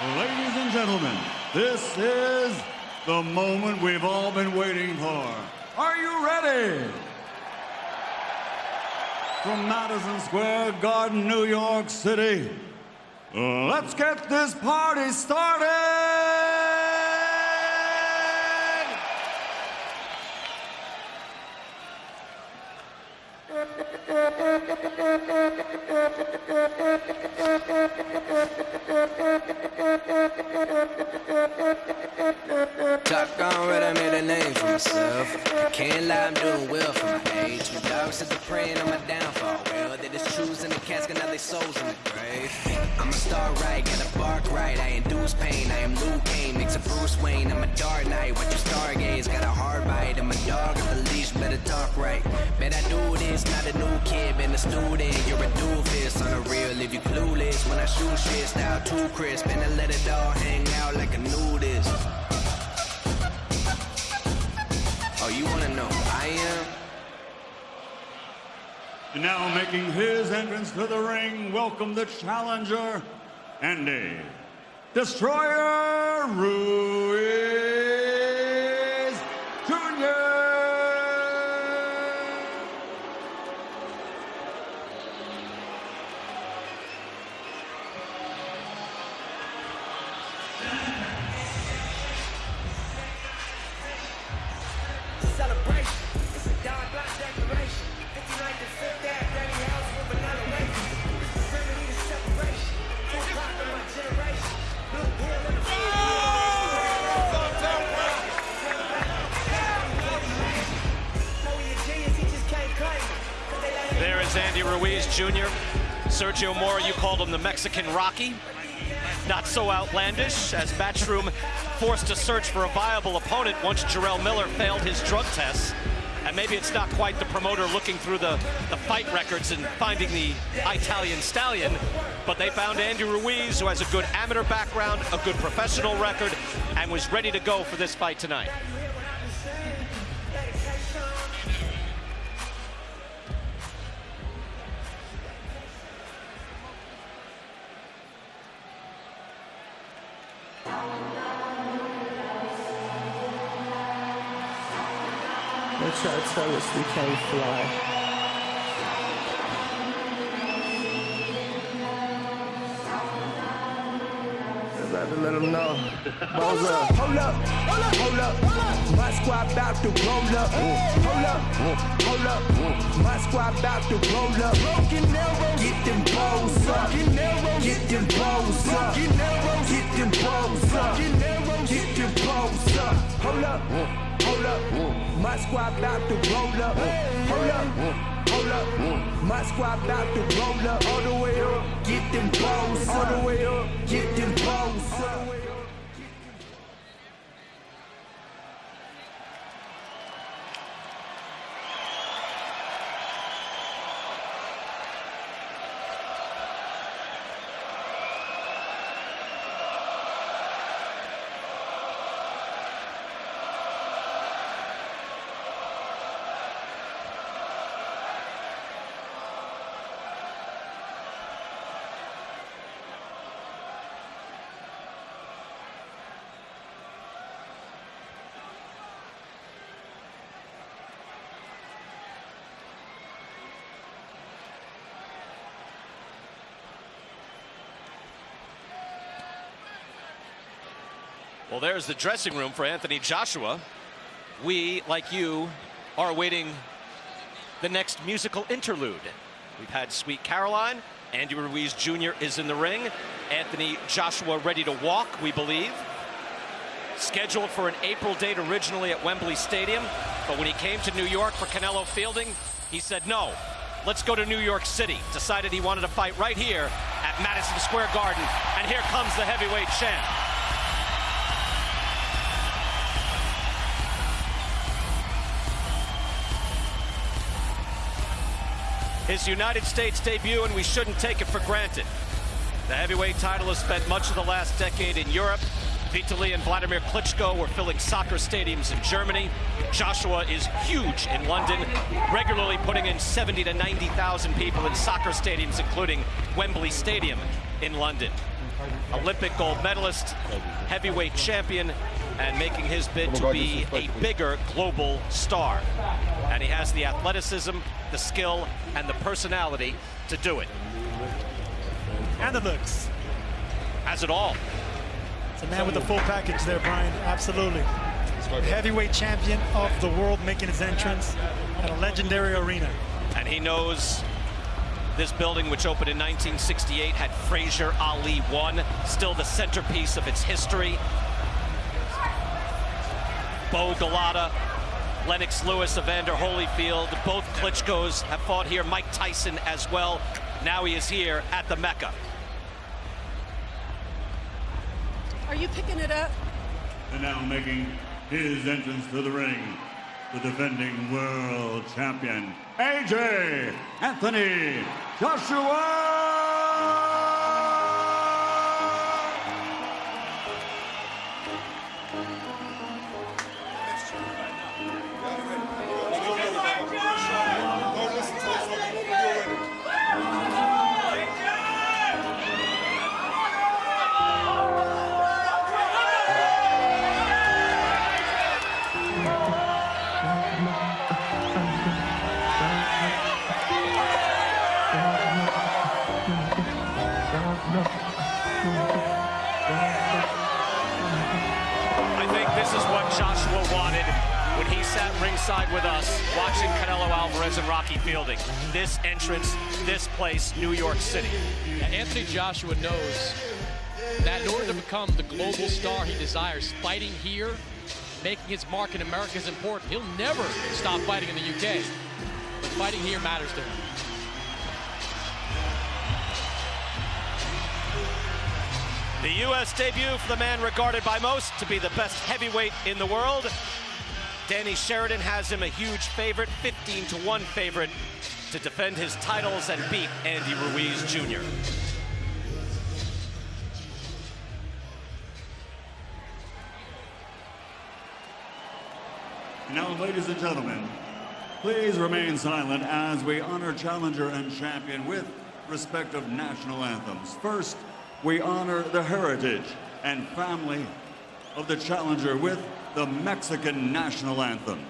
Ladies and gentlemen, this is the moment we've all been waiting for. Are you ready? From Madison Square Garden, New York City, let's get this party started! Top gone red, I made a name for myself. Can't lie, I'm doing well for my age. Two dogs at the praying on my downfall. Casket, now they souls in the grave. I'm a star right, got a bark right. I induce pain, I am Luke Kane, makes a Bruce Wayne. I'm a dark knight, watch your stargaze. Got a hard bite, I'm a dog at the leash, better talk right. Bet I do this, not a new kid, been a student. You're a doofus, on the real if you clueless. When I shoot shit, style too crisp, and I let it all hang out like a nudist. Oh, you wanna know I am? And now making his entrance to the ring, welcome the challenger, Andy. Destroyer Ruiz is Andy Ruiz Jr. Sergio Mora, you called him the Mexican Rocky. Not so outlandish as Matchroom forced to search for a viable opponent once Jarrell Miller failed his drug tests. And maybe it's not quite the promoter looking through the, the fight records and finding the Italian stallion, but they found Andy Ruiz, who has a good amateur background, a good professional record, and was ready to go for this fight tonight. They try to tell us we can't fly. Better let them know. Balls up. Hold up, hold up, hold up. My squad about to roll up. Hold up, hold up. My squad about to roll up. Get them balls up. Get them balls up. Get them balls up. Get them balls up. Hold up, hold up. My squad about to roll up. Hold up. Hold up, my squad about to roll up all the way up. Get them balls all the way up. Get them balls Well, there's the dressing room for Anthony Joshua. We, like you, are awaiting the next musical interlude. We've had Sweet Caroline. Andy Ruiz Jr. is in the ring. Anthony Joshua ready to walk, we believe. Scheduled for an April date originally at Wembley Stadium, but when he came to New York for Canelo Fielding, he said no. Let's go to New York City. Decided he wanted to fight right here at Madison Square Garden. And here comes the heavyweight champ. His United States debut, and we shouldn't take it for granted. The heavyweight title has spent much of the last decade in Europe. Vitaly and Vladimir Klitschko were filling soccer stadiums in Germany. Joshua is huge in London, regularly putting in 70 to 90,000 people in soccer stadiums, including Wembley Stadium. in London. Olympic gold medalist, heavyweight champion, and making his bid to be a bigger global star. And he has the athleticism, the skill, and the personality to do it. And the looks. Has it all. It's a man with the full package there, Brian. Absolutely. Heavyweight champion of the world making his entrance at a legendary arena. And he knows this building, which opened in 1968, had Frazier Ali one, still the centerpiece of its history. Bowe Golota, Lennox Lewis, Evander Holyfield, both Klitschko's have fought here. Mike Tyson as well. Now he is here at the Mecca. Are you picking it up? And now making his entrance to the ring, the defending world champion, AJ Anthony Joshua! This New York City. Anthony Joshua knows that in order to become the global star he desires, fighting here, making his mark in America is important. He'll never stop fighting in the UK, but fighting here matters to him. The U.S. debut for the man regarded by most to be the best heavyweight in the world. Danny Sheridan has him a huge favorite, 15 to 1 favorite, to defend his titles and beat Andy Ruiz Jr. Now, ladies and gentlemen, please remain silent as we honor challenger and champion with respective national anthems. First, we honor the heritage and family of the challenger with the Mexican national anthem.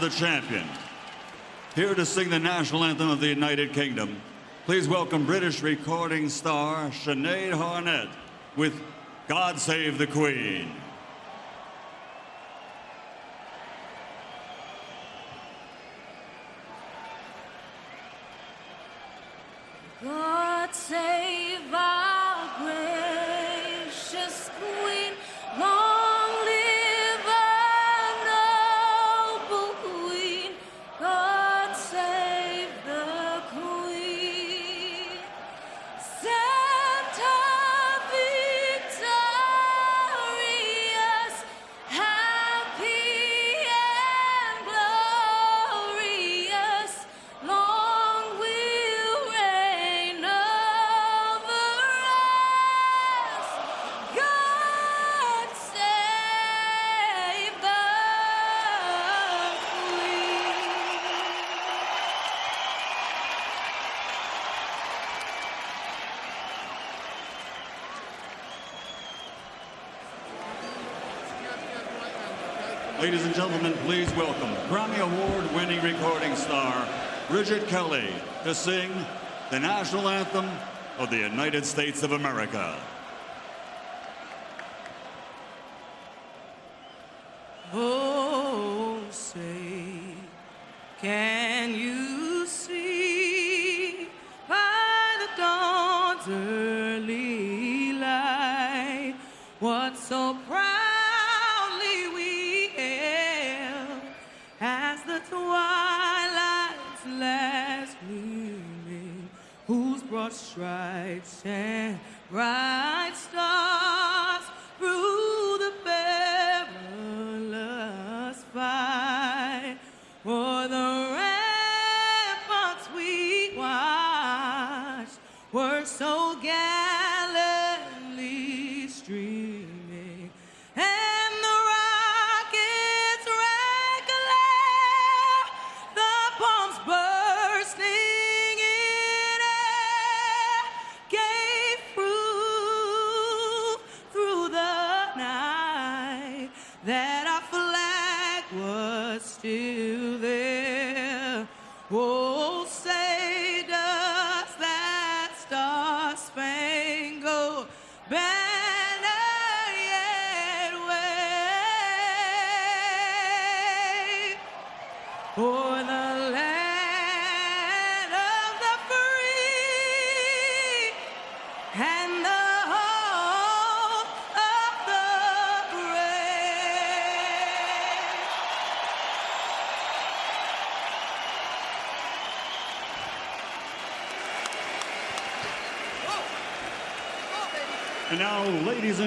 The champion. Here to sing the national anthem of the United Kingdom, please welcome British recording star Sinead Harnett with God Save the Queen. Gentlemen, please welcome Grammy Award winning recording star Bridget Kelly to sing the national anthem of the United States of America. Oh, say, can you see by the dawn's early light what so broad stripes and bright stars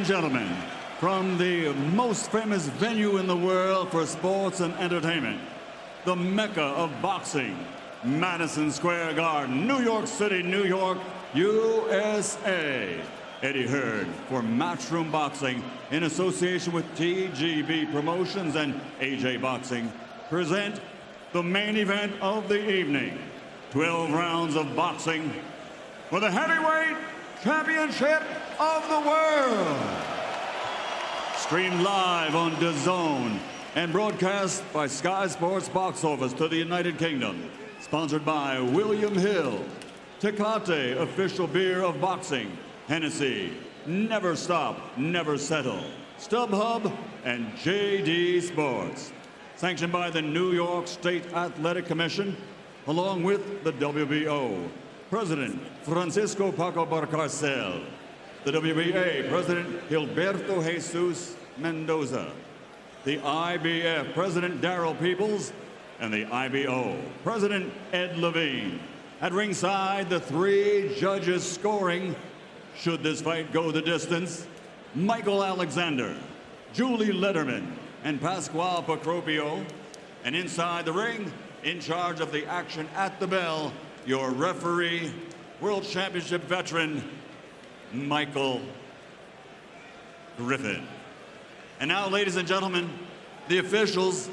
and gentlemen, from the most famous venue in the world for sports and entertainment, the mecca of boxing, Madison Square Garden, New York City, New York, USA. Eddie Hearn for Matchroom Boxing in association with TGB Promotions and AJ Boxing present the main event of the evening. 12 rounds of boxing for the heavyweight championship of the world. Streamed live on DAZN and broadcast by Sky Sports Box Office to the United Kingdom. Sponsored by William Hill, Tecate, official beer of boxing, Hennessy, Never Stop, Never Settle, StubHub, and JD Sports. Sanctioned by the New York State Athletic Commission, along with the WBO. President Francisco Paco Valcarcel. The WBA President Gilberto Jesus Mendoza. The IBF President Daryl Peoples. And the IBO President Ed Levine. At ringside, the three judges scoring, should this fight go the distance, Michael Alexander, Julie Lederman, and Pasquale Procopio. And inside the ring, in charge of the action at the bell, your referee, World Championship veteran, Michael Griffin. And now, ladies and gentlemen, the officials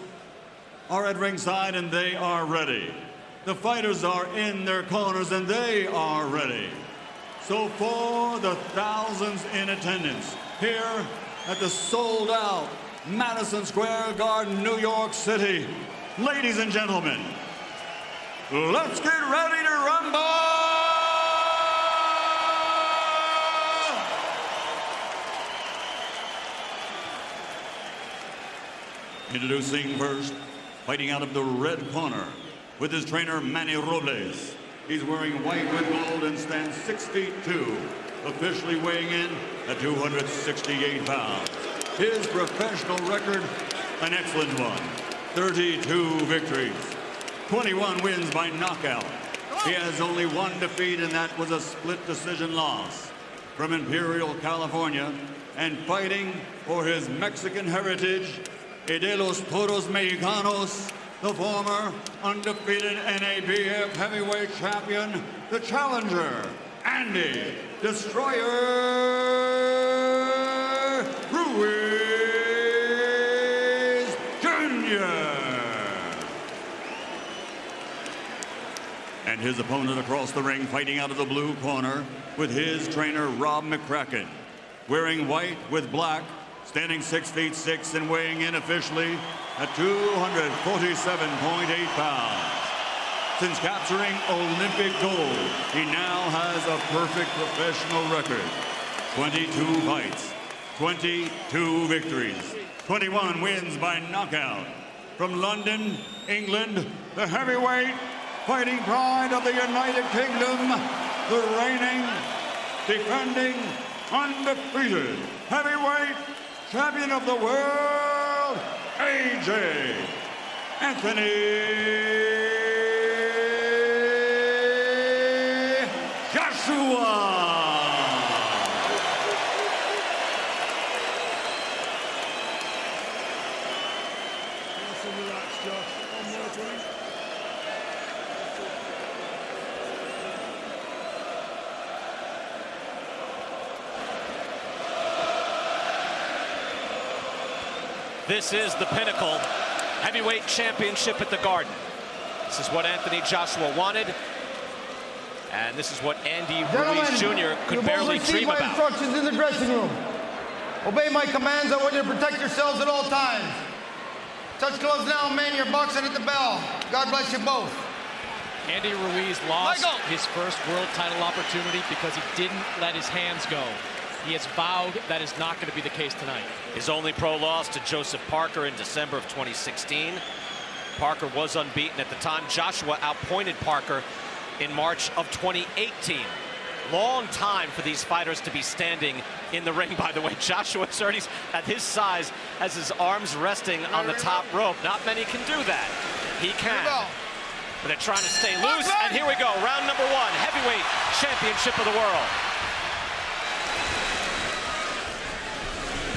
are at ringside and they are ready. The fighters are in their corners and they are ready. So for the thousands in attendance here at the sold out Madison Square Garden, New York City, ladies and gentlemen, let's get ready to rumble! Introducing first, fighting out of the red corner with his trainer Manny Robles. He's wearing white with gold and stands 6 feet 2, officially weighing in at 268 pounds. His professional record, an excellent one. 32 victories, 21 wins by knockout. He has only one defeat, and that was a split decision loss. From Imperial, California, and fighting for his Mexican heritage, de los Toros Mexicanos, the former undefeated NABF heavyweight champion, the challenger, Andy Destroyer Ruiz Jr. And his opponent across the ring fighting out of the blue corner with his trainer Rob McCracken. Wearing white with black, standing 6 feet 6 and weighing in officially at 247.8 pounds. Since capturing Olympic gold, he now has a perfect professional record. 22 fights, 22 victories, 21 wins by knockout. From London, England, the heavyweight fighting pride of the United Kingdom, the reigning, defending, undefeated heavyweight champion of the world, AJ Anthony Joshua. This is the pinnacle heavyweight championship at the Garden. This is what Anthony Joshua wanted. And this is what Andy Ruiz Jr. could barely dream my about. instructions in the dressing room. Obey my commands. I want you to protect yourselves at all times. Touch gloves now, man. You're boxing at the bell. God bless you both. Andy Ruiz lost Michael. his first world title opportunity because he didn't let his hands go. He has vowed that is not going to be the case tonight. His only pro loss to Joseph Parker in December of 2016. Parker was unbeaten at the time. Joshua outpointed Parker in March of 2018. Long time for these fighters to be standing in the ring, by the way. Joshua already, at his size, has his arms resting on the top rope. Not many can do that. He can. But they're trying to stay loose. And here we go, round number one, heavyweight championship of the world.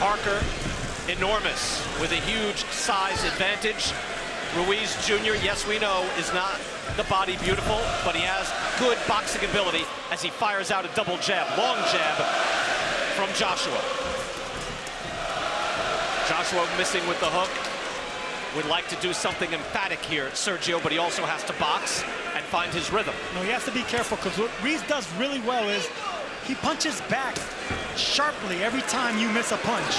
Parker, enormous, with a huge size advantage. Ruiz Jr., yes, we know, is not the body beautiful, but he has good boxing ability as he fires out a double jab, long jab from Joshua. Joshua missing with the hook. Would like to do something emphatic here, Sergio, but he also has to box and find his rhythm. No, he has to be careful because what Ruiz does really well is he punches back sharply every time you miss a punch.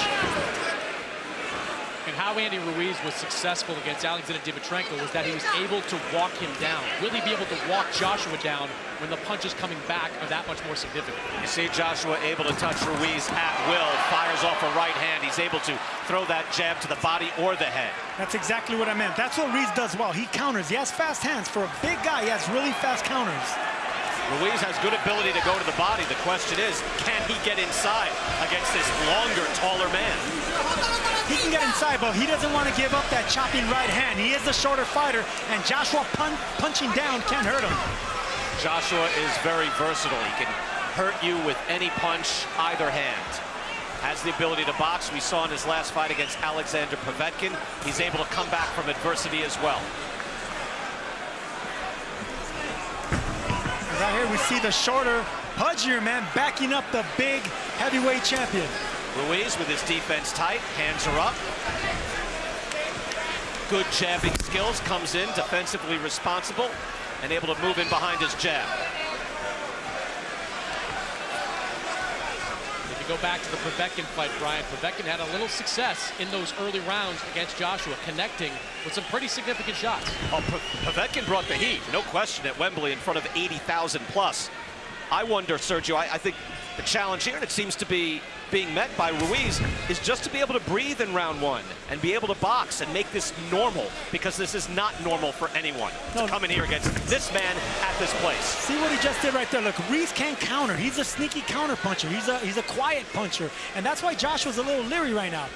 And how Andy Ruiz was successful against Alexander Dimitrenko was that he was able to walk him down. Really be able to walk Joshua down when the punches coming back are that much more significant. You see Joshua able to touch Ruiz at will, fires off a right hand. He's able to throw that jab to the body or the head. That's exactly what I meant. That's what Ruiz does well. He counters. He has fast hands. For a big guy, he has really fast counters. Ruiz has good ability to go to the body. The question is, can he get inside against this longer, taller man? He can get inside, but he doesn't want to give up that chopping right hand. He is the shorter fighter, and Joshua pun punching down can't hurt him. Joshua is very versatile. He can hurt you with any punch, either hand. Has the ability to box. We saw in his last fight against Alexander Povetkin. He's able to come back from adversity as well. Here, we see the shorter, pudgier man backing up the big heavyweight champion. Ruiz with his defense tight, hands are up. Good jabbing skills, comes in defensively responsible and able to move in behind his jab. Go back to the Povetkin fight, Brian, Povetkin had a little success in those early rounds against Joshua, connecting with some pretty significant shots. Oh, Povetkin brought the heat, no question, at Wembley in front of 80,000 plus. I wonder, Sergio, I, I think the challenge here, and it seems to be being met by Ruiz, is just to be able to breathe in round one and be able to box and make this normal, because this is not normal for anyone to come in here against this man at this place. See what he just did right there. Look, Ruiz can't counter. He's a sneaky counter puncher. He's a he's a quiet puncher, and that's why Joshua's a little leery right now.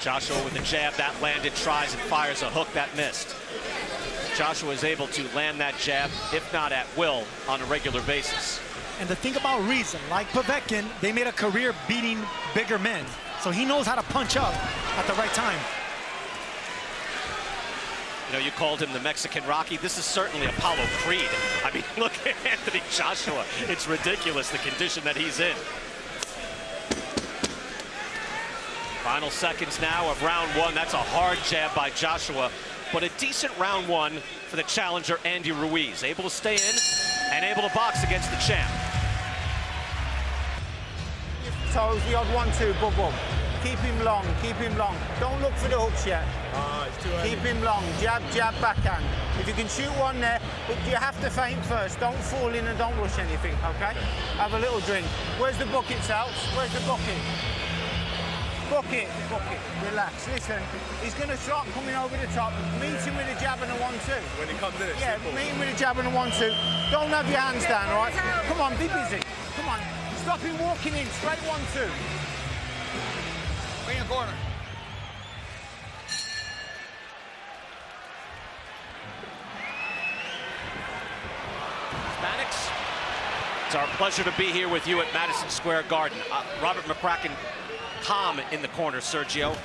Joshua with a jab that landed, tries and fires a hook that missed. Joshua is able to land that jab, if not at will, on a regular basis. And the thing about Reason, like Povetkin, they made a career beating bigger men. So he knows how to punch up at the right time. You know, you called him the Mexican Rocky. This is certainly Apollo Creed. I mean, look at Anthony Joshua. It's ridiculous the condition that he's in. Final seconds now of round one. That's a hard jab by Joshua, but a decent round one for the challenger, Andy Ruiz. Able to stay in and able to box against the champ. Toes, the odd one, two, bum, bum. keep him long, keep him long. Don't look for the hooks yet. Ah, it's too Keep him long, jab, jab, backhand. If you can shoot one there, but you have to feint first. Don't fall in and don't rush anything, okay? Have a little drink. Where's the bucket, South? Where's the bucket? Bucket, bucket. Relax. Listen, he's going to start coming over the top. Meet him with a jab and a one-two. When he comes in, it's Yeah, simple. meet him with a jab and a one-two. Don't have your hands down, all right? Come on, be busy. Come on. Stop him walking in. Straight one-two. Bring a corner. Mannix, it's our pleasure to be here with you at Madison Square Garden. Uh, Robert McCracken calm in the corner, Sergio,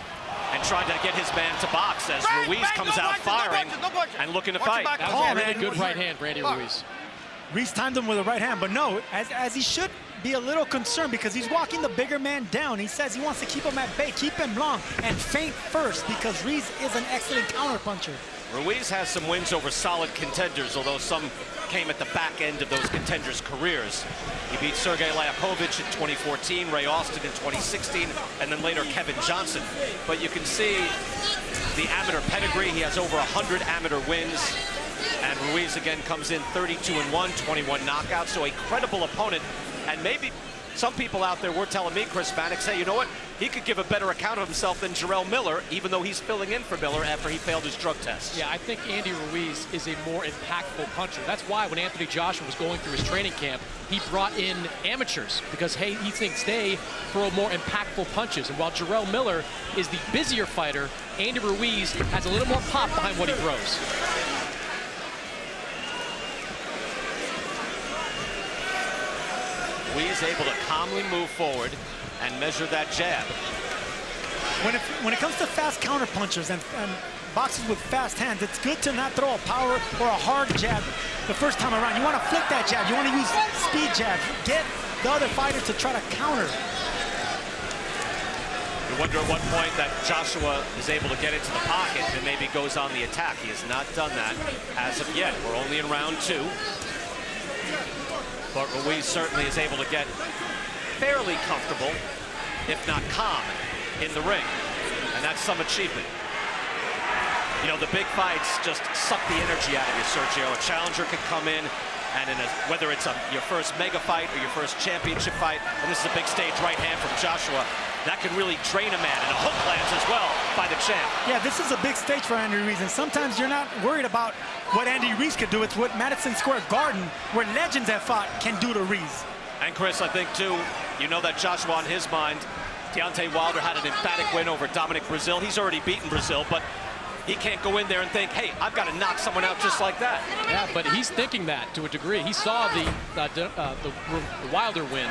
and trying to get his man to box as Bang, Ruiz bang, comes no out punches, no firing punches, no punches. and looking to Watch fight. back. That was a really good right hand for Andy Fuck. Ruiz. Reese timed him with a right hand, but no, as, as he should be a little concerned because he's walking the bigger man down. He says he wants to keep him at bay, keep him long, and feint first because Ruiz is an excellent counterpuncher. Ruiz has some wins over solid contenders, although some came at the back end of those contenders' careers. He beat Sergey Liakhovich in 2014, Ray Austin in 2016, and then later Kevin Johnson. But you can see the amateur pedigree. He has over 100 amateur wins. And Ruiz again comes in 32 and 1, 21 knockouts. So a credible opponent. And maybe some people out there were telling me, Chris Mannix, hey, you know what? He could give a better account of himself than Jarrell Miller, even though he's filling in for Miller after he failed his drug test. Yeah, I think Andy Ruiz is a more impactful puncher. That's why when Anthony Joshua was going through his training camp, he brought in amateurs because hey, he thinks they throw more impactful punches. And while Jarrell Miller is the busier fighter, Andy Ruiz has a little more pop behind what he throws. Ruiz able to calmly move forward and measure that jab. When it, when it comes to fast counterpunchers and, and boxers with fast hands, it's good to not throw a power or a hard jab the first time around. You want to flick that jab. You want to use speed jabs. Get the other fighter to try to counter. You wonder at what point that Joshua is able to get into the pocket and maybe goes on the attack. He has not done that as of yet. We're only in round two. But Ruiz certainly is able to get fairly comfortable, if not calm, in the ring. And that's some achievement. You know, the big fights just suck the energy out of you, Sergio. A challenger can come in, and in a, whether it's a, your first mega fight or your first championship fight, and this is a big stage right hand from Joshua, that can really drain a man. And a hook lands as well by the champ. Yeah, this is a big stage for Andy Ruiz, and sometimes you're not worried about what Andy Ruiz could do. It's what Madison Square Garden, where legends have fought, can do to Ruiz. And Chris, I think too, you know that Joshua on his mind, Deontay Wilder had an emphatic win over Dominic Breazeale. He's already beaten Breazeale, but he can't go in there and think, hey, I've got to knock someone out just like that. Yeah, but he's thinking that to a degree. He saw the uh, uh, the, the Wilder win,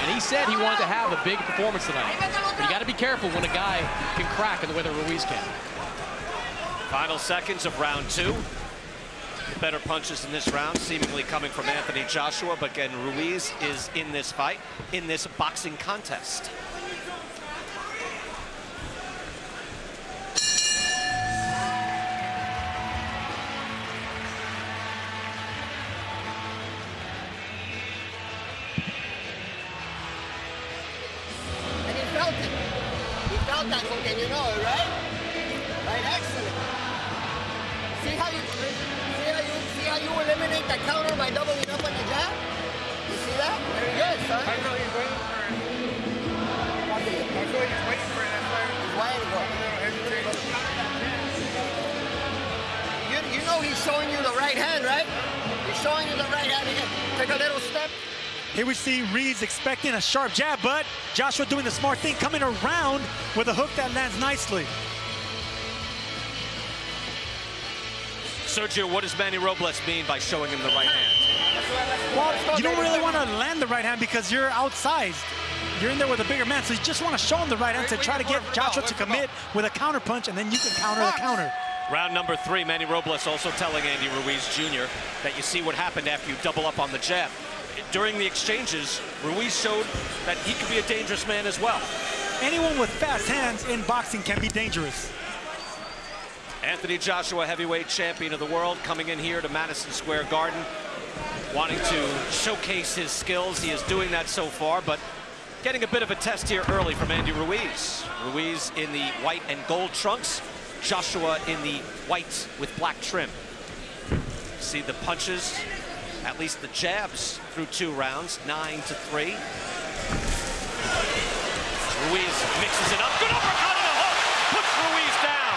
and he said he wanted to have a big performance tonight. But you got to be careful when a guy can crack in the way that Ruiz can. Final seconds of round two. Better punches in this round, seemingly coming from Anthony Joshua, but again, Ruiz is in this fight, in this boxing contest. A sharp jab, but Joshua doing the smart thing, coming around with a hook that lands nicely. Sergio, what does Manny Robles mean by showing him the right hand? Well, you don't really want to land the right hand because you're outsized. You're in there with a bigger man, so you just want to show him the right hand to try to get Joshua to commit with a counter punch, and then you can counter the counter. Round number three, Manny Robles also telling Andy Ruiz Jr. that you see what happened after you double up on the jab. During the exchanges, Ruiz showed that he could be a dangerous man as well. Anyone with fast hands in boxing can be dangerous. Anthony Joshua, heavyweight champion of the world, coming in here to Madison Square Garden, wanting to showcase his skills. He is doing that so far, but Getting a bit of a test here early from Andy Ruiz. Ruiz in the white and gold trunks. Joshua in the white with black trim. See the punches, at least the jabs through two rounds, nine to three. Ruiz mixes it up. Good uppercut and a hook. Puts Ruiz down.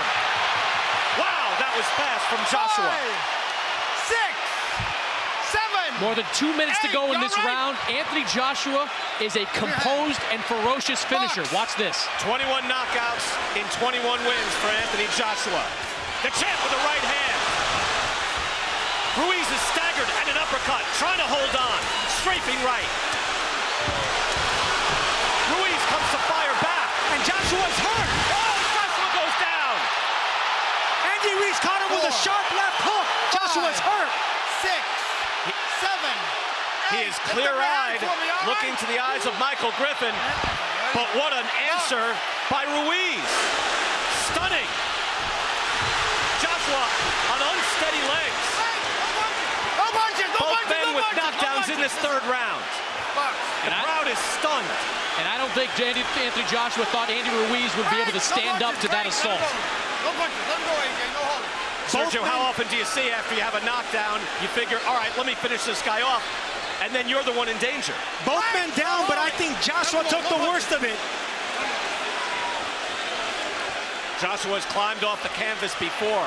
Wow, that was fast from Joshua. Five, six, seven. More than two minutes to go in this all right? round. Anthony Joshua is a composed and ferocious finisher. Watch this. 21 knockouts in 21 wins for Anthony Joshua. The champ with the right hand. Ruiz is staggered and an uppercut, trying to hold on. Strafing right. Ruiz comes to fire back. And Joshua's hurt. Oh, Joshua goes down. Andy Ruiz caught him with a sharp left hook. Joshua's five, hurt. Six, seven. He is Lift up your clear-eyed, hands for me, all looking to the eyes of Michael Griffin. But what an answer by Ruiz. Stunning. Joshua on unsteady legs. No punches, no Both punches, men no with punches, no knockdowns in this third round. The crowd is stunned. And I don't think Andy, Anthony Joshua thought Andy Ruiz would be able to stand up to that assault. Let. No punches, let him go, AJ, no hold. Sergio, how often do you see after you have a knockdown, you figure, all right, let me finish this guy off, and then you're the one in danger? Both men down, but I think Joshua took the worst of it. Joshua has climbed off the canvas before.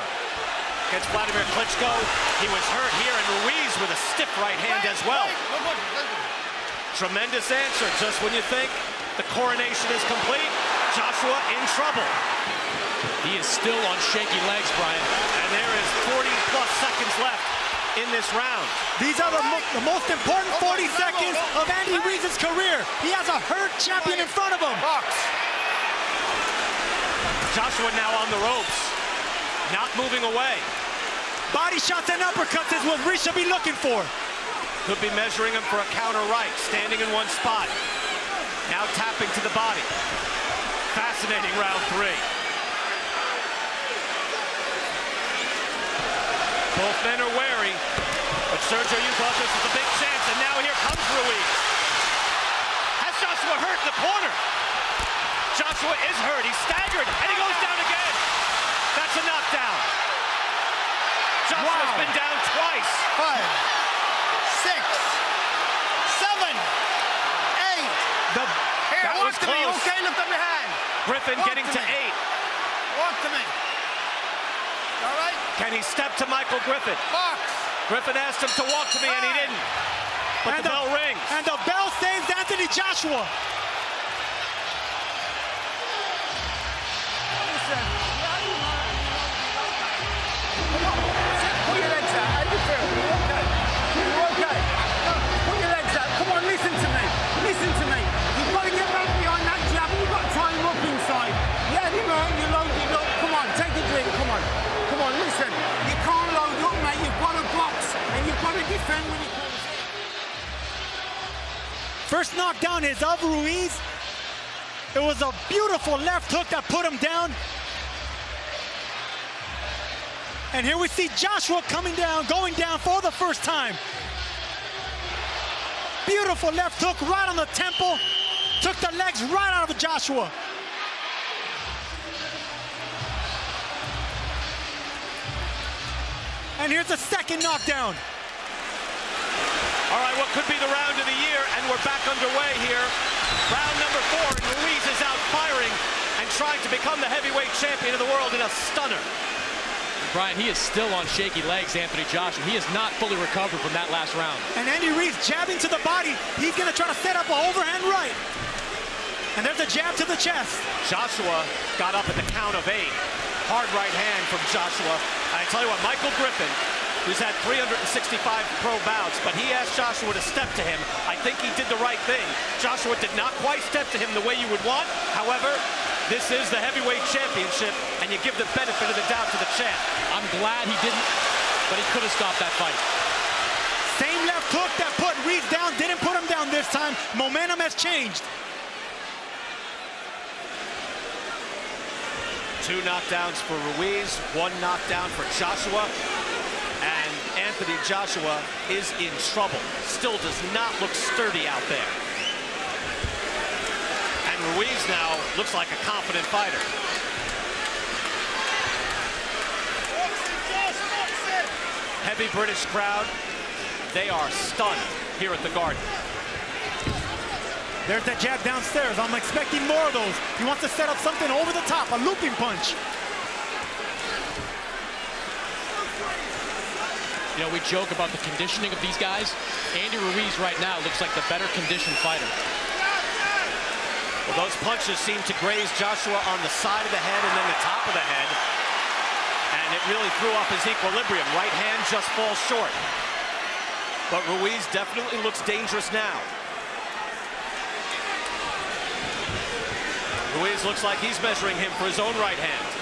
Against Vladimir Klitschko, he was hurt here, and Ruiz with a stiff right hand as well. No punches, let him go. Tremendous answer. Just when you think the coronation is complete, Joshua in trouble. He is still on shaky legs, Brian. And there is 40 plus seconds left in this round. These are the, mo- the most important 40 seconds of Andy Ruiz's career. He has a hurt champion in front of him. Joshua now on the ropes, not moving away. Body shots and uppercuts is what Ruiz should be looking for. Could be measuring him for a counter right, standing in one spot. Now tapping to the body. Fascinating round three. Both men are wary, but Sergio, you thought this was a big chance, and now here comes Ruiz. Has Joshua hurt in the corner? Joshua is hurt. He's staggered, and he goes down That's a knockdown. Joshua's Wow. been down twice. Five, six, seven, eight. The, Here, That walk was to me, close. okay? Lift up your hand. Griffin Walk getting to to eight. Walk to me. All right? Can he step to Michael Griffin? Box. Griffin asked him to walk to me, and he didn't. But and the bell rings. And the bell saves Anthony Joshua. Defend when he comes in. First knockdown is of Ruiz. It was a beautiful left hook that put him down. And here we see Joshua coming down, going down for the first time. Beautiful left hook right on the temple. Took the legs right out of Joshua. And here's the second knockdown. All right, what could be the round of the year, and we're back underway here. Round number four, and Ruiz is out firing and trying to become the heavyweight champion of the world in a stunner. Brian, he is still on shaky legs, Anthony Joshua. He is not fully recovered from that last round. And Andy Ruiz jabbing to the body. He's going to try to set up an overhand right. And there's a jab to the chest. Joshua got up at the count of eight. Hard right hand from Joshua. I tell you what, Michael Griffin, who's had 365 pro bouts, but he asked Joshua to step to him. I think he did the right thing. Joshua did not quite step to him the way you would want. However, this is the heavyweight championship, and you give the benefit of the doubt to the champ. I'm glad he didn't, but he could have stopped that fight. Same left hook that put Ruiz down, didn't put him down this time. Momentum has changed. Two knockdowns for Ruiz, one knockdown for Joshua. Anthony Joshua is in trouble. Still does not look sturdy out there. And Ruiz now looks like a confident fighter. Heavy British crowd. They are stunned here at the Garden. There's that jab downstairs. I'm expecting more of those. He wants to set up something over the top, a looping punch. You know, we joke about the conditioning of these guys. Andy Ruiz right now looks like the better conditioned fighter. Well, those punches seem to graze Joshua on the side of the head and then the top of the head. And it really threw off his equilibrium. Right hand just falls short. But Ruiz definitely looks dangerous now. Ruiz looks like he's measuring him for his own right hand.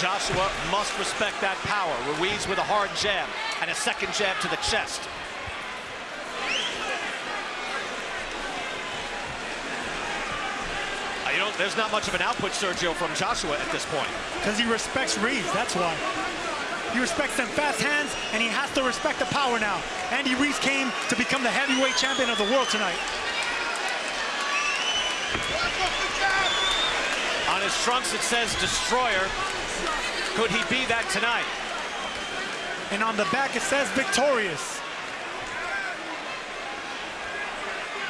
Joshua must respect that power. Ruiz with a hard jab and a second jab to the chest. Uh, You know, there's not much of an output, Sergio, from Joshua at this point. Because he respects Ruiz, that's why. He respects them fast hands, and he has to respect the power now. Andy Ruiz came to become the heavyweight champion of the world tonight. On his trunks, it says Destroyer. Could he be that tonight? And on the back, it says victorious.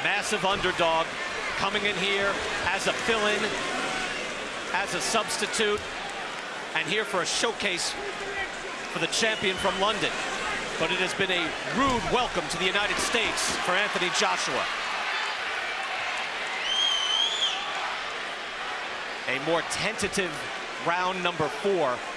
Massive underdog coming in here as a fill-in, as a substitute, and here for a showcase for the champion from London. But it has been a rude welcome to the United States for Anthony Joshua. A more tentative round number four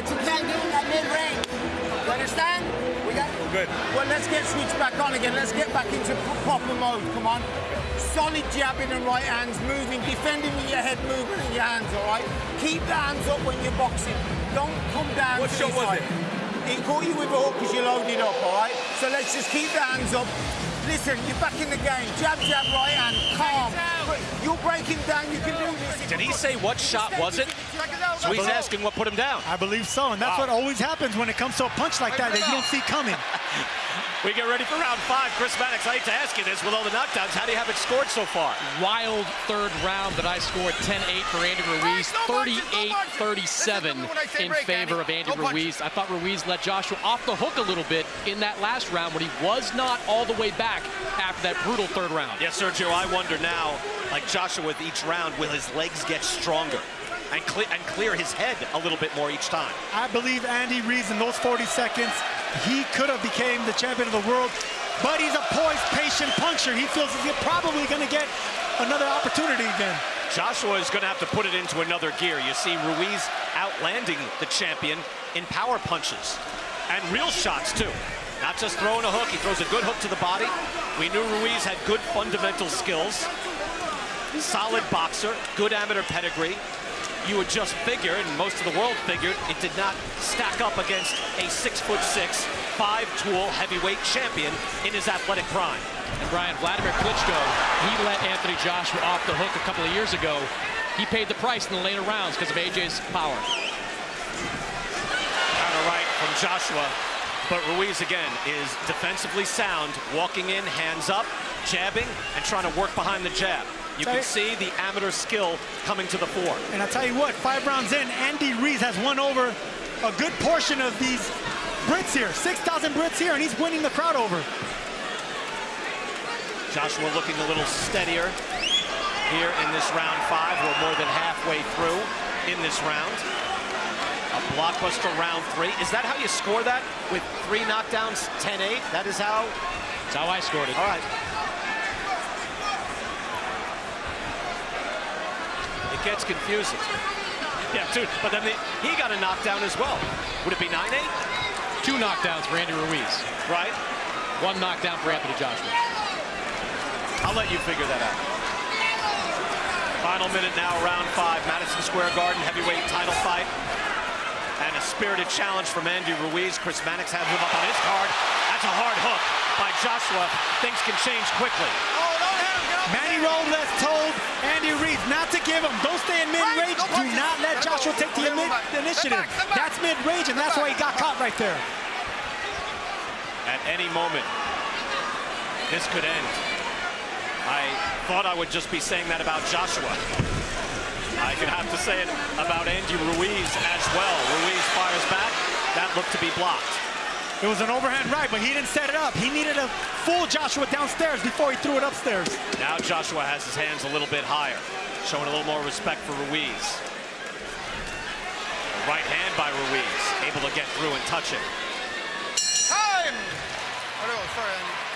But you can't give him that mid-range. You understand? We got Good. Well, let's get switched back on again. Let's get back into proper mode. Come on. Solid jabbing and right hands, moving, defending with your head, moving with your hands, all right? Keep the hands up when you're boxing. Don't come down What shot was it? He caught you with a hook because you loaded up, all right? So let's just keep the hands up. Listen, you're back in the game. Jab, jab, right hand, calm. You're breaking down. You can do this. Did he say what shot was it? So he's asking what put him down. I believe so, and that's Wow. what always happens when it comes to a punch like that that you don't see coming. We get ready for round five. Chris Mannix, I hate to ask you this, with all the knockdowns, how do you have it scored so far? Wild third round that I scored 10-8 for Andy Ruiz, 38-37 in favor of Andy Ruiz. I thought Ruiz let Joshua off the hook a little bit in that last round when he was not all the way back after that brutal third round. Yes, Sergio, I wonder now, like Joshua with each round, will his legs get stronger and, cle and clear his head a little bit more each time? I believe Andy Ruiz in those 40 seconds, he could have became the champion of the world, but he's a poised, patient puncher. He feels he's probably going to get another opportunity again. Joshua is going to have to put it into another gear. You see Ruiz outlanding the champion in power punches and real shots, too. Not just throwing a hook, he throws a good hook to the body. We knew Ruiz had good fundamental skills, solid boxer, good amateur pedigree. You would just figure, and most of the world figured, it did not stack up against a six foot six, five tool heavyweight champion in his athletic prime. And Brian, Vladimir Klitschko, he let Anthony Joshua off the hook a couple of years ago. He paid the price in the later rounds because of AJ's power. Counter right from Joshua. But Ruiz, again, is defensively sound, walking in, hands up, jabbing, and trying to work behind the jab. You can see the amateur skill coming to the fore. And I tell you what, five rounds in, Andy Ruiz has won over a good portion of these Brits here. 6,000 Brits here, and he's winning the crowd over. Joshua looking a little steadier here in this round five. We're more than halfway through in this round. A blockbuster round three. Is that how you score that? With three knockdowns, 10-8? That is how? That's how I scored it. All right. It gets confusing. Yeah, dude, but then the, he got a knockdown as well. Would it be 9-8? Two knockdowns for Andy Ruiz. Right. One knockdown for Anthony Joshua. I'll let you figure that out. Final minute now, round five, Madison Square Garden heavyweight title fight. And a spirited challenge from Andy Ruiz. Chris Mannix has him up on his card. That's a hard hook by Joshua. Things can change quickly. Manny Robles told Andy Ruiz not to give him. Don't stay in mid-range. Do not let Joshua take the ini- initiative. That's mid-range, and that's why he got caught right there. At any moment, this could end. I thought I would just be saying that about Joshua. I could have to say it about Andy Ruiz as well. Ruiz fires back. That looked to be blocked. It was an overhand right, but he didn't set it up. He needed to fool Joshua downstairs before he threw it upstairs. Now Joshua has his hands a little bit higher, showing a little more respect for Ruiz. A right hand by Ruiz, able to get through and touch it. Time! Oh, no, sorry,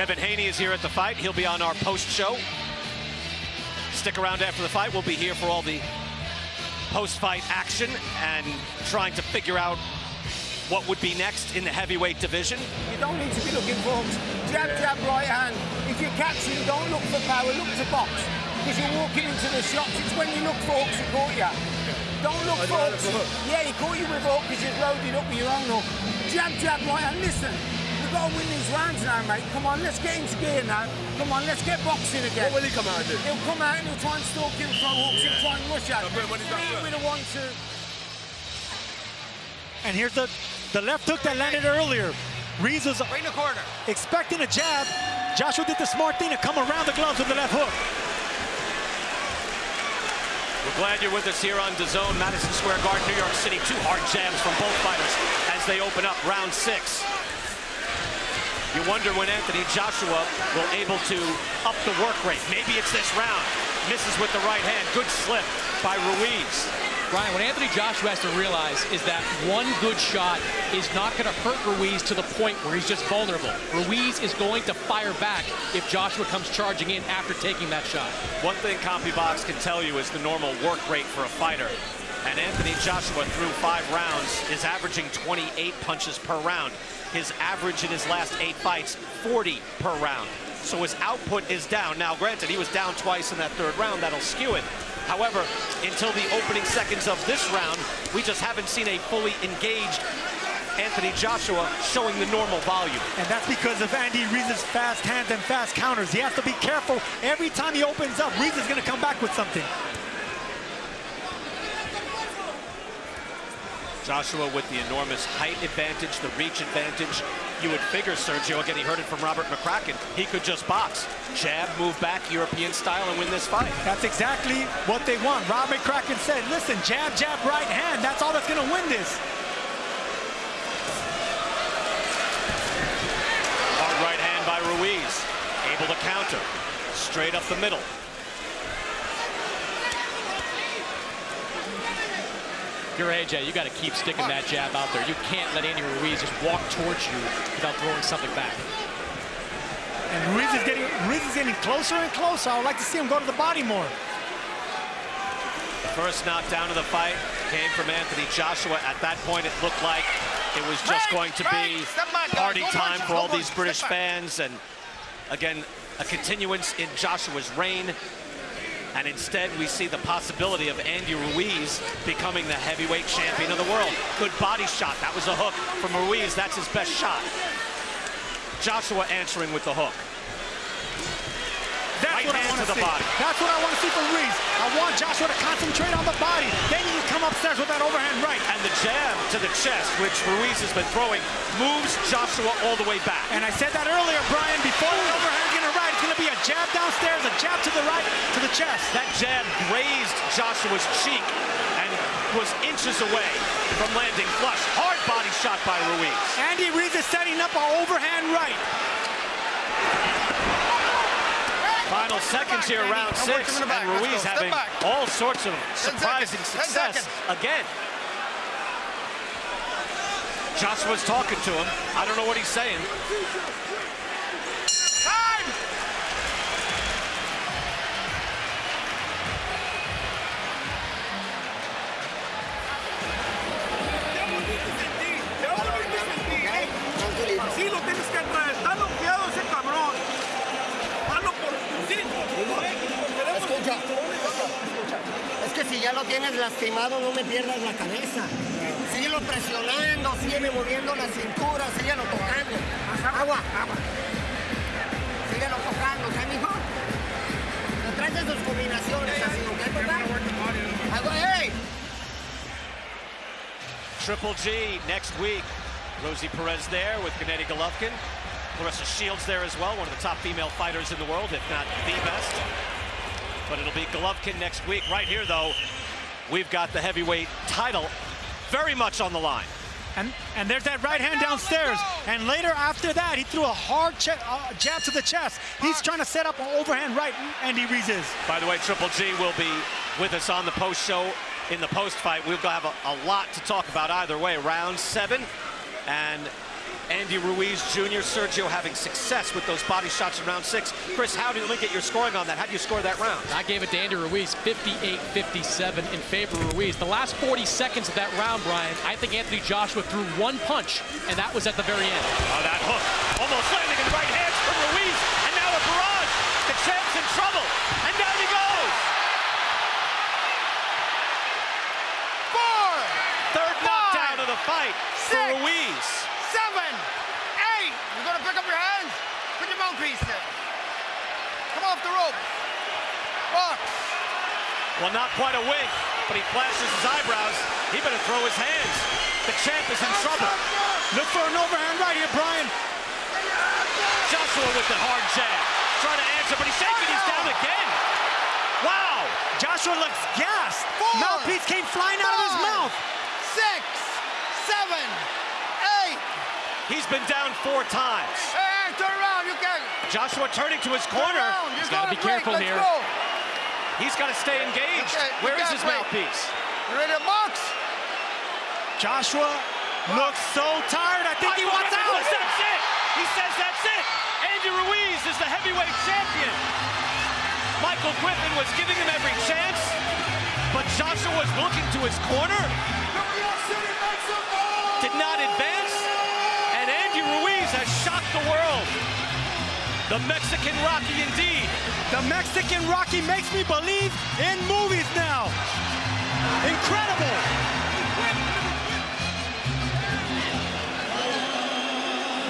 Devin Haney is here at the fight. He'll be on our post show. Stick around after the fight. We'll be here for all the post fight action and trying to figure out what would be next in the heavyweight division. You don't need to be looking for hooks. Jab, jab, right hand. If you're catching, don't look for power, look to box. Because you're walking into the shots. It's when you look for hooks he caught you. Don't look for hooks. Yeah, he caught you with a hook because you've loaded up with your own hook. Jab, jab, right hand. Listen, we've got to win these rounds now, mate. Come on, let's get into gear now. Come on, let's get boxing again. What will he come out and do? He'll come out and he'll try and stalk him, throw hooks, he'll try and rush at you. when he's not Hit good. with a one-two. And here's the, the left hook that landed earlier. Ruiz was Right in the corner. expecting a jab. Joshua did the smart thing to come around the gloves with the left hook. We're glad you're with us here on DAZN, Madison Square Garden, New York City. Two hard jabs from both fighters as they open up round six. You wonder when Anthony Joshua will able to up the work rate. Maybe it's this round. Misses with the right hand. Good slip by Ruiz. Brian, what Anthony Joshua has to realize is that one good shot is not going to hurt Ruiz to the point where he's just vulnerable. Ruiz is going to fire back if Joshua comes charging in after taking that shot. One thing CompuBox can tell you is the normal work rate for a fighter. And Anthony Joshua, through five rounds, is averaging 28 punches per round. His average in his last eight fights, 40 per round. So his output is down. Now, granted, he was down twice in that third round. That'll skew it. However, until the opening seconds of this round, we just haven't seen a fully engaged Anthony Joshua showing the normal volume. And that's because of Andy Ruiz's fast hands and fast counters. He has to be careful. Every time he opens up, Ruiz is going to come back with something. Joshua with the enormous height advantage, the reach advantage. You would figure Sergio, again, he heard it from Robert McCracken, he could just box. Jab, move back, European style, and win this fight. That's exactly what they want. Rob McCracken said, listen, jab, jab, right hand. That's all that's going to win this. Hard right hand by Ruiz. Able to counter. Straight up the middle. You're AJ, you got to keep sticking that jab out there. You can't let Andy Ruiz just walk towards you without throwing something back. And Ruiz is getting Ruiz is getting closer and closer. I would like to see him go to the body more. The first knockdown of the fight came from Anthony Joshua. At that point, it looked like it was just going to be party time for all these British fans. And again, a continuance in Joshua's reign. And instead, we see the possibility of Andy Ruiz becoming the heavyweight champion of the world. Good body shot. That was a hook from Ruiz. That's his best shot. Joshua answering with the hook. That's Right what I want to to the see. body. That's what I want to see from Ruiz. I want Joshua to concentrate on the body. Then he can come upstairs with that overhand right. And the jab to the chest, which Ruiz has been throwing, moves Joshua all the way back. And I said that earlier, Brian, before the overhand gonna right, it's gonna be a jab downstairs, a jab to the right, to the chest. That jab grazed Joshua's cheek and was inches away from landing flush. Hard body shot by Ruiz. Andy Ruiz is setting up an overhand right. Final seconds here, round Come on, six, come in the back. and Ruiz having back. all sorts of surprising success again. Joshua's talking to him. I don't know what he's saying. Si ya lo tienes lastimado, no me pierdas la cabeza. Síguelo presionando, sígueme moviendo la cintura, síguelo tocando. Agua, agua. Síguelo tocando, ¿ok, mijo? Detrás de sus combinaciones, así, ¿ok, papá? Agua, hey! Triple G next week. Rosie Perez there with Gennady Golovkin. Clarissa Shields there as well, one of the top female fighters in the world, if not the best. But it'll be Golovkin next week. Right here, though, we've got the heavyweight title very much on the line. And, and there's that right hand downstairs. And later after that, he threw a hard uh, jab to the chest. He's trying to set up an overhand right, and he resists. By the way, Triple G will be with us on the post show in the post fight. We'll have a, a lot to talk about either way. Round seven, and Andy Ruiz Jr., Sergio having success with those body shots in round six. Chris, how did you look at your scoring on that? How do you score that round? I gave it to Andy Ruiz, 58-57 in favor of Ruiz. The last 40 seconds of that round, Brian, I think Anthony Joshua threw one punch, and that was at the very end. Oh, that hook almost landing in the right hands from Ruiz, and now a barrage. The champ's in trouble, and down he goes. Four, Third knockdown of the fight for Ruiz. Seven, eight. You're gonna pick up your hands. Put your mouthpiece there. Come off the rope. Box. Well, not quite a wink, but he flashes his eyebrows. He better throw his hands. The champ is in trouble. Look for an overhand right here, Brian. Joshua with the hard jab. Trying to answer, but he's shaking. He's down again. Wow. Joshua looks gassed. Mouthpiece came flying out of his mouth. Six, seven, eight. He's been down four times. Hey, turn around. You can. Joshua turning to his corner. He's gotta going be careful. Let's here. Go. He's got to stay engaged. Okay, Where is his great. mouthpiece? You ready to box? Joshua looks so tired. I think he wants out. That's it. He says that's it. Andy Ruiz is the heavyweight champion. Michael Griffin was giving him every chance, but Joshua was looking to his corner. Did not advance, Has shocked the world. The Mexican Rocky indeed. The Mexican Rocky makes me believe in movies now. Incredible.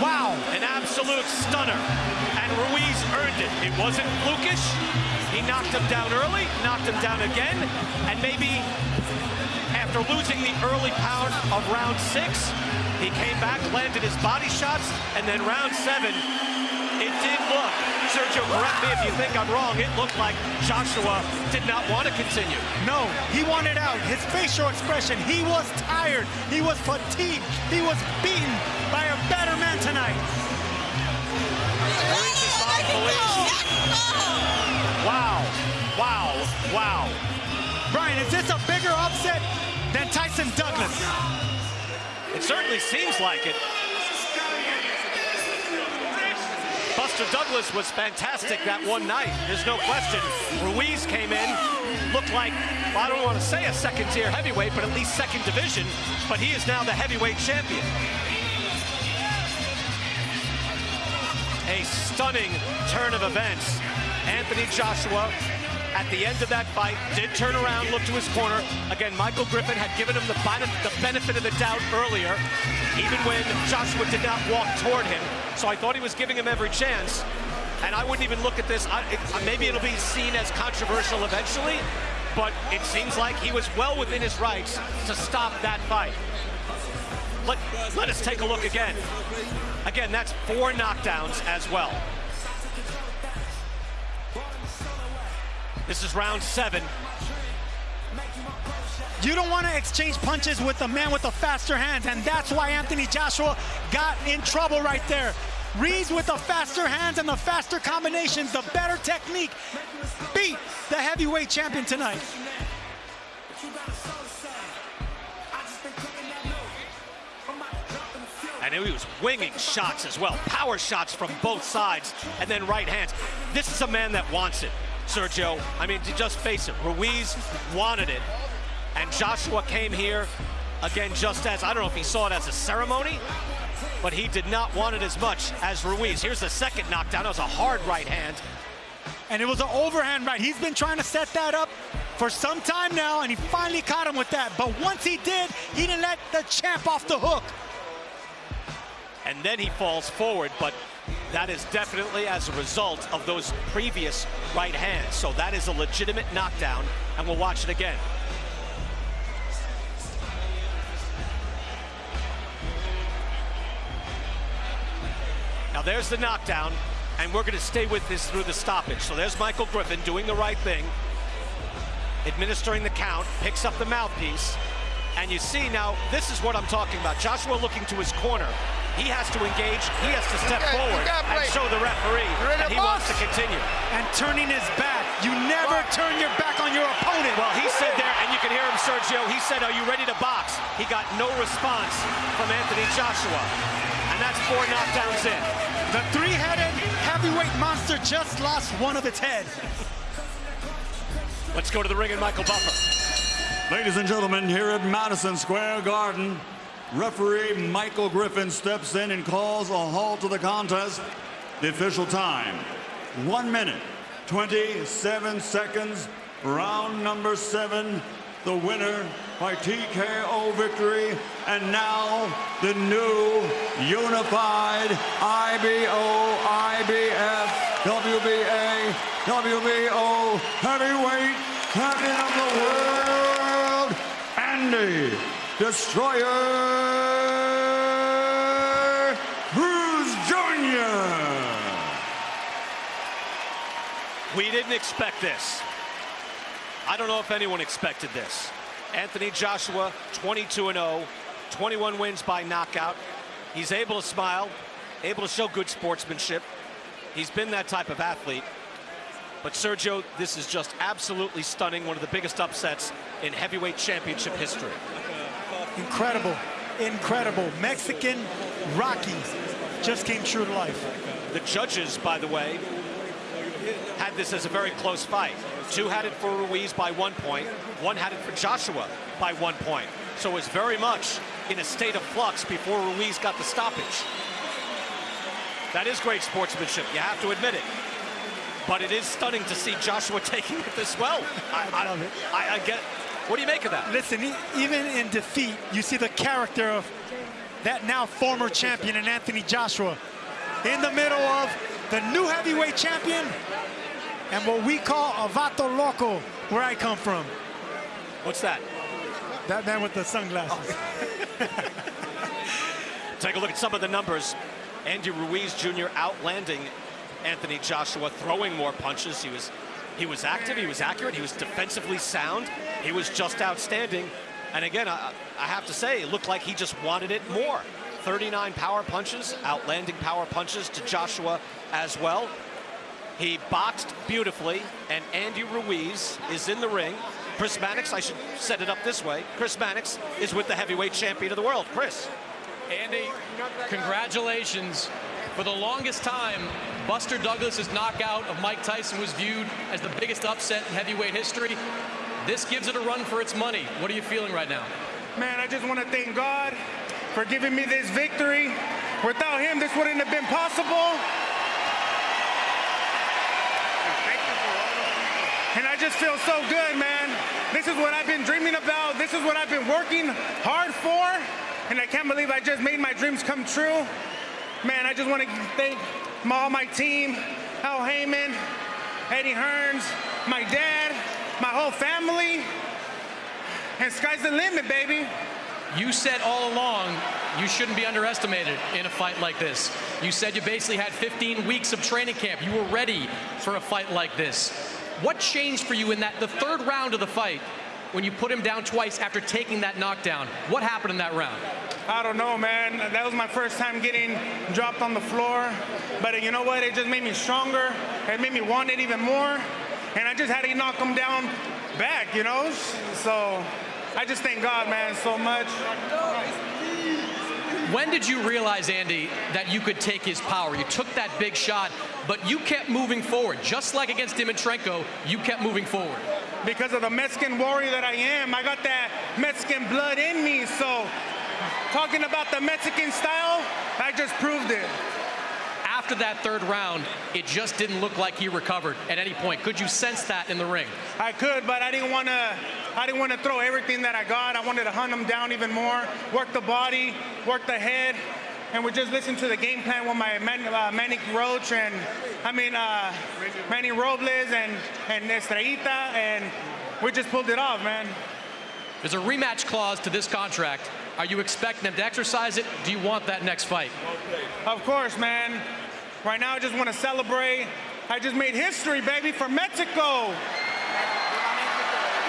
Wow. An absolute stunner. And Ruiz earned it. It wasn't flukish. He knocked him down early, knocked him down again, and maybe after losing the early pound of round six, he came back, landed his body shots, and then round seven, it did look, Sergio, correct me if you think I'm wrong, it looked like Joshua did not want to continue. No, he wanted out. His facial expression, he was tired. He was fatigued. He was beaten by a better man tonight. Ruiz's mom believes. Wow, wow, wow. Brian, is this a bigger upset than Tyson Douglas? It certainly seems like it. Buster Douglas was fantastic that one night. There's no question. Ruiz came in, looked like, well, I don't want to say a second tier heavyweight, but at least second division. But he is now the heavyweight champion. A stunning turn of events. Anthony Joshua at the end of that fight, did turn around, look to his corner. Again, Michael Griffin had given him the, the benefit of the doubt earlier, even when Joshua did not walk toward him. So I thought he was giving him every chance. And I wouldn't even look at this. I, it, maybe it'll be seen as controversial eventually, but it seems like he was well within his rights to stop that fight. Let, let us take a look again. Again, that's four knockdowns as well. This is round seven. You don't want to exchange punches with the man with the faster hands, and that's why Anthony Joshua got in trouble right there. Ruiz with the faster hands and the faster combinations, the better technique, beat the heavyweight champion tonight. And he was winging shots as well, power shots from both sides, and then right hands. This is a man that wants it, Sergio. I mean, to just face it, Ruiz wanted it, and Joshua came here, again, just as, I don't know if he saw it as a ceremony, but he did not want it as much as Ruiz. Here's the second knockdown. That was a hard right hand. And it was an overhand right. He's been trying to set that up for some time now, and he finally caught him with that. But once he did, he didn't let the champ off the hook. And then he falls forward, but that is definitely as a result of those previous right hands. So that is a legitimate knockdown, and we'll watch it again. Now there's the knockdown, and we're going to stay with this through the stoppage. So there's Michael Griffin doing the right thing, administering the count, picks up the mouthpiece, and you see now, this is what I'm talking about. Joshua looking to his corner. He has to engage, he has to step got- forward and show the referee that the he wants to continue. And turning his back. You never turn your back on your opponent. Well, he said there, and you can hear him, Sergio, he said, are you ready to box? He got no response from Anthony Joshua. And that's four knockdowns in. The three-headed heavyweight monster just lost one of its head. Let's go to the ring and Michael Buffer. Ladies and gentlemen, here at Madison Square Garden, referee Michael Griffin steps in and calls a halt to the contest. The official time, one minute, 27 seconds, round number seven. The winner by TKO victory, and now the new unified IBO, IBF, WBA, WBO heavyweight champion of the world, Destroyer Ruiz Jr. We didn't expect this. I don't know if anyone expected this. Anthony Joshua, 22-0, 21 wins by knockout. He's able to smile, able to show good sportsmanship. He's been that type of athlete. But Sergio, this is just absolutely stunning. One of the biggest upsets in heavyweight championship history. Incredible, incredible. Mexican Rocky just came true to life. The judges, by the way, had this as a very close fight. Two had it for Ruiz by one point. One had it for Joshua by one point. So it was very much in a state of flux before Ruiz got the stoppage. That is great sportsmanship. You have to admit it. But it is stunning to see Joshua taking it this well. I, I love it. I, I get. What do you make of that? Listen, even in defeat, you see the character of that now former champion in Anthony Joshua in the middle of the new heavyweight champion and what we call a vato loco, where I come from. What's that? That man with the sunglasses. Oh. Take a look at some of the numbers. Andy Ruiz Jr. outlanding Anthony Joshua, throwing more punches. He was, he was active, he was accurate, he was defensively sound. He was just outstanding. And again, I, I have to say, it looked like he just wanted it more. 39 power punches, outlanding power punches to Joshua as well. He boxed beautifully, and Andy Ruiz is in the ring. Chris Mannix, I should set it up this way. Chris Mannix is with the heavyweight champion of the world. Chris. Andy, congratulations. For the longest time, Buster Douglas's knockout of Mike Tyson was viewed as the biggest upset in heavyweight history. This gives it a run for its money. What are you feeling right now? Man, I just want to thank God for giving me this victory. Without him, this wouldn't have been possible. And I just feel so good, man. This is what I've been dreaming about. This is what I've been working hard for. And I can't believe I just made my dreams come true. Man, I just want to thank my, all my team, Al Haymon, Eddie Hearns, my dad, my whole family. And sky's the limit, baby. You said all along you shouldn't be underestimated in a fight like this. You said you basically had 15 weeks of training camp. You were ready for a fight like this. What changed for you in that the third round of the fight when you put him down twice after taking that knockdown? What happened in that round? I don't know, man. That was my first time getting dropped on the floor. But uh, you know what? It just made me stronger. It made me want it even more. And I just had to knock him down back, you know? So I just thank God, man, so much. When did you realize, Andy, that you could take his power? You took that big shot, but you kept moving forward. Just like against Dimitrenko, you kept moving forward. Because of the Mexican warrior that I am, I got that Mexican blood in me. So talking about the Mexican style, I just proved it. after that third round, it just didn't look like he recovered at any point. Could you sense that in the ring? I could, but I didn't want to. I didn't want to throw everything that I got. I wanted to hunt him down even more, work the body, work the head, and we just listened to the game plan with my Man, uh, Manny Roach and I mean uh, Manny Robles and and Estrellita, and we just pulled it off, man. There's a rematch clause to this contract. Are you expecting them to exercise it? Do you want that next fight? Of course, man. Right now, I just want to celebrate. I just made history, baby, for Mexico.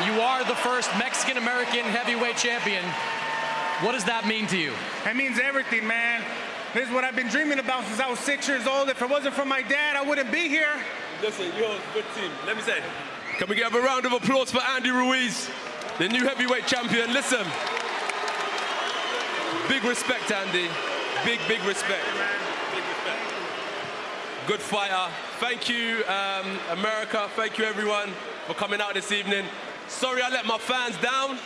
You are the first Mexican American heavyweight champion. What does that mean to you? It means everything, man. This is what I've been dreaming about since I was six years old. If it wasn't for my dad, I wouldn't be here. Listen, you're a good team. Let me say, can we give a round of applause for Andy Ruiz, the new heavyweight champion? Listen, big respect, Andy. Big, big respect. Big respect. Good fighter. Thank you, um, America. Thank you, everyone, for coming out this evening. Sorry I let my fans down.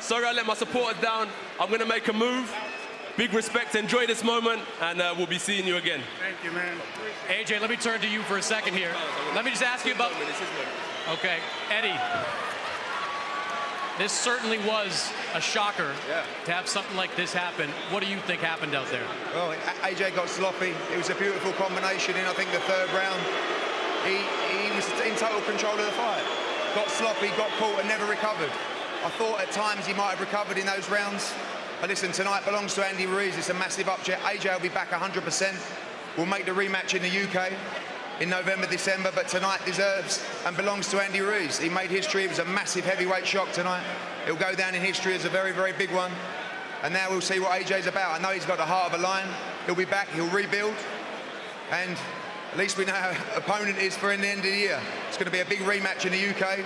Sorry I let my supporters down. I'm going to make a move. Big respect. Enjoy this moment, and uh, we'll be seeing you again. Thank you, man. AJ, let me turn to you for a second here. Let me just ask you about. Okay, Eddie. This certainly was a shocker yeah. to have something like this happen. What do you think happened out there? Well, AJ got sloppy. It was a beautiful combination in, I think, the third round. He, he was in total control of the fight. Got sloppy, got caught, and never recovered. I thought at times he might have recovered in those rounds. But listen, tonight belongs to Andy Ruiz. It's a massive upset. AJ will be back 100%. We'll make the rematch in the UK in November, December, but tonight deserves and belongs to Andy Ruiz. He made history. It was a massive heavyweight shock tonight. It'll go down in history as a very, very big one. And now we'll see what AJ's about. I know he's got the heart of a lion. He'll be back. He'll rebuild. And at least we know how opponent is for in the end of the year. It's going to be a big rematch in the UK,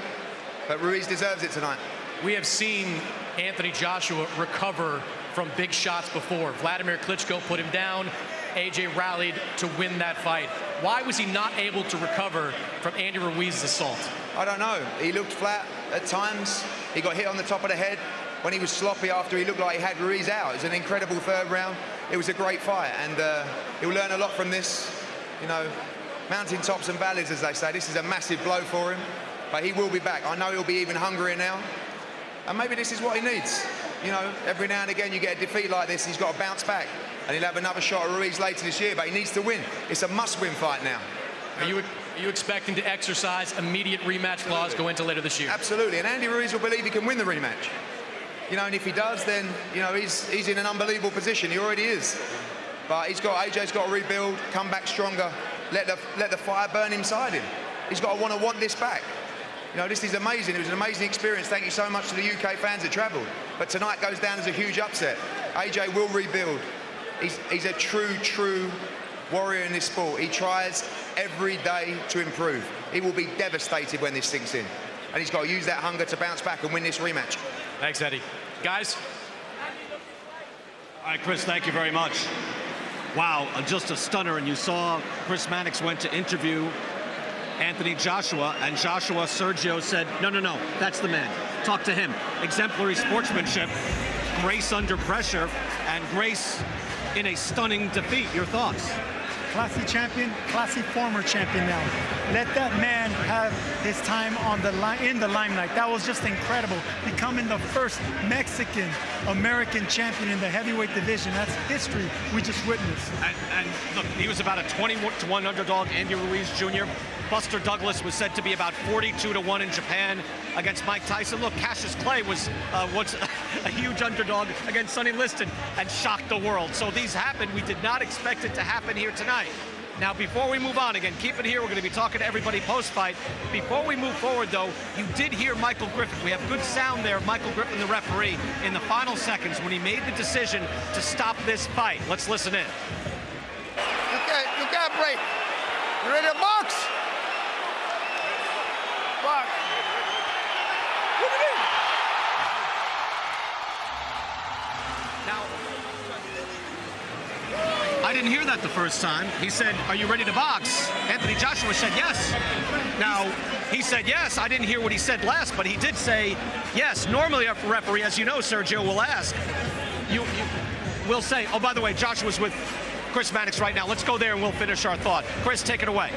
but Ruiz deserves it tonight. We have seen Anthony Joshua recover from big shots before. Vladimir Klitschko put him down. AJ rallied to win that fight. Why was he not able to recover from Andy Ruiz's assault? I don't know. He looked flat at times. He got hit on the top of the head when he was sloppy after he looked like he had Ruiz out. It was an incredible third round. It was a great fight, and uh, he'll learn a lot from this. You know, mountain tops and valleys, as they say. This is a massive blow for him, but he will be back. I know he'll be even hungrier now, and maybe this is what he needs. You know, every now and again you get a defeat like this, he's got to bounce back, and he'll have another shot at Ruiz later this year, but he needs to win. It's a must-win fight now. Are you, are you expecting to exercise immediate rematch clause go into later this year? Absolutely, and Andy Ruiz will believe he can win the rematch. You know, and if he does, then you know he's he's in an unbelievable position. He already is. But he's got AJ's got to rebuild, come back stronger, let the let the fire burn inside him. He's got to want to want this back. You know, this is amazing. It was an amazing experience. Thank you so much to the UK fans that travelled. But tonight goes down as a huge upset. AJ will rebuild. He's, he's a true, true warrior in this sport. He tries every day to improve. He will be devastated when this sinks in. And he's got to use that hunger to bounce back and win this rematch. Thanks, Eddie. Guys? All right, Chris, thank you very much. Wow, just a stunner. And you saw Chris Mannix went to interview Anthony Joshua, and Joshua Sergio said, no, no, no, that's the man. Talk to him. Exemplary sportsmanship, grace under pressure, and grace in a stunning defeat. Your thoughts? Classy champion, classy former champion now. Let that man have his time on the in the limelight. That was just incredible. Becoming the first Mexican American champion in the heavyweight division. That's history we just witnessed. And, and look, he was about a 20 to 1 underdog, Andy Ruiz Jr. Buster Douglas was said to be about 42 to 1 in Japan against Mike Tyson. Look, Cassius Clay was uh, once a huge underdog against Sonny Liston and shocked the world. So these happened. We did not expect it to happen here tonight. Now, before we move on, again, keep it here. We're going to be talking to everybody post-fight. Before we move forward, though, you did hear Michael Griffin. We have good sound there, Michael Griffin, the referee, in the final seconds when he made the decision to stop this fight. Let's listen in. You can't, you can't break. You ready to box? Box. What do you mean? I didn't hear that the first time. He said, are you ready to box? Anthony Joshua said yes. Now, he said yes. I didn't hear what he said last, but he did say yes. Normally a referee, as you know, Sergio, will ask. You, you will say, oh, by the way, Joshua's with Chris Mannix right now. Let's go there and we'll finish our thought. Chris, take it away.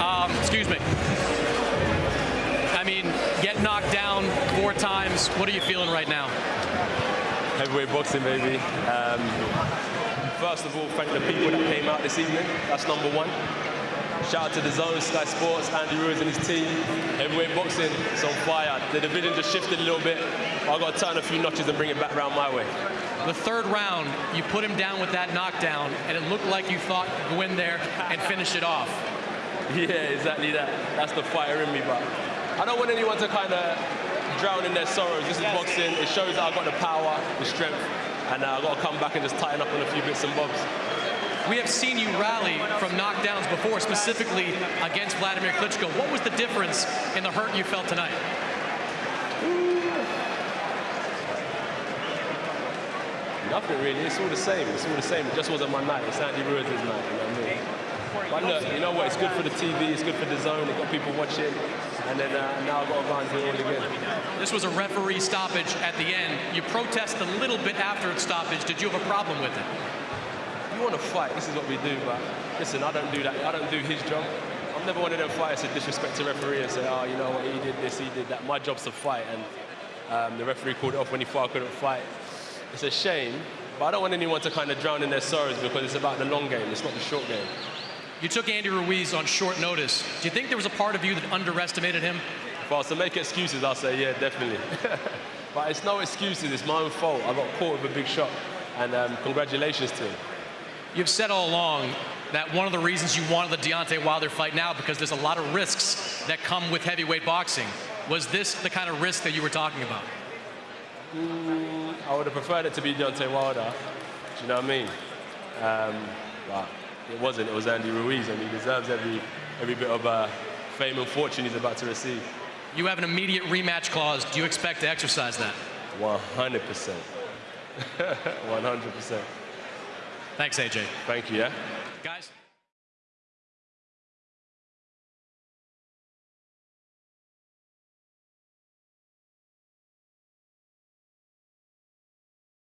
Um, excuse me. I mean, get knocked down four times. What are you feeling right now? Heavyweight boxing, baby. Um, first of all, thank the people that came out this evening. That's number one. Shout out to DAZN, Sky Sports, Andy Ruiz and his team. Heavyweight boxing, it's on fire. The division just shifted a little bit. I've got to turn a few notches and bring it back around my way. The third round, you put him down with that knockdown, and it looked like you thought go in there and finish it off. Yeah, exactly that. That's the fire in me, but I don't want anyone to kind of drown in their sorrows. This is boxing. It shows that I've got the power, the strength, and uh, I've got to come back and just tighten up on a few bits and bobs. We have seen you rally from knockdowns before, specifically against Vladimir Klitschko. What was the difference in the hurt you felt tonight? Nothing really. It's all the same. It's all the same. It just wasn't my night. It's Andy Ruiz's night. You know what I mean? But look, you know what? It's good for the TV. It's good for DAZN. It got people watching. And then uh, now I've got to go and do it all again. This was a referee stoppage at the end. You protest a little bit after its stoppage. Did you have a problem with it? You want to fight. This is what we do. But listen, I don't do that. I don't do his job. I'm never one of them fighters to disrespect a referee and say, oh, you know what? He did this. He did that. My job's to fight. And um, the referee called it off when he thought I couldn't fight. It's a shame. But I don't want anyone to kind of drown in their sorrows because it's about the long game. It's not the short game. You took Andy Ruiz on short notice. Do you think there was a part of you that underestimated him? If I was to make excuses, I'll say, yeah, definitely. but it's no excuses. It's my own fault. I got caught with a big shot. And um, congratulations to him. You've said all along that one of the reasons you wanted the Deontay Wilder fight now because there's a lot of risks that come with heavyweight boxing. Was this the kind of risk that you were talking about? Mm, I would have preferred it to be Deontay Wilder. Do you know what I mean? Um, but it wasn't. It was Andy Ruiz, and he deserves every every bit of uh, fame and fortune he's about to receive. You have an immediate rematch clause. Do you expect to exercise that? 100 percent. 100 percent. Thanks, AJ. Thank you. Yeah. Guys.